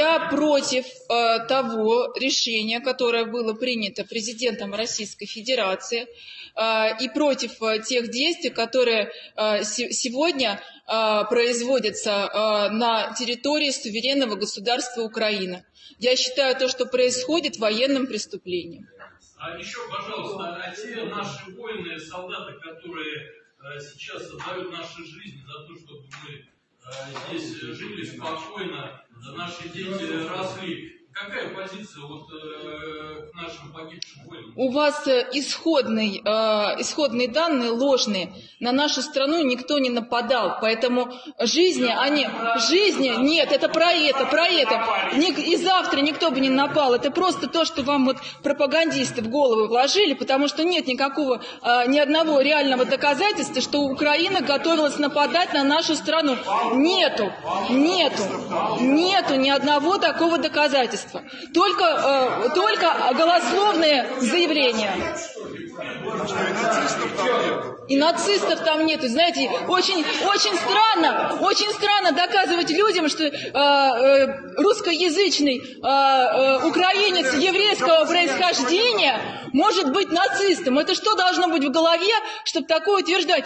Я против э, того решения, которое было принято президентом Российской Федерации, э, и против э, тех действий, которые э, се сегодня э, производятся э, на территории суверенного государства Украина. Я считаю то, что происходит военным преступлением. А еще, пожалуйста, а те наши воины, солдаты, которые э, сейчас отдают наши жизни за то, чтобы здесь жили спокойно, наши дети росли. Какая позиция вот, э, к нашим погибшим воинам? У вас э, исходный, э, исходные данные ложные. На нашу страну никто не нападал, поэтому жизни, они, жизни, нет, это про это, про это. Ник- и завтра никто бы не напал. Это просто то, что вам вот пропагандисты в голову вложили, потому что нет никакого, э, ни одного реального доказательства, что Украина готовилась нападать на нашу страну. Нету, нету, нету ни одного такого доказательства. Только, э, только голословные заявления. И нацистов там нету. Знаете, очень, очень странно, очень странно доказывать людям, что э, э, русскоязычный э, э, украинец еврейского происхождения может быть нацистом. Это что должно быть в голове, чтобы такое утверждать?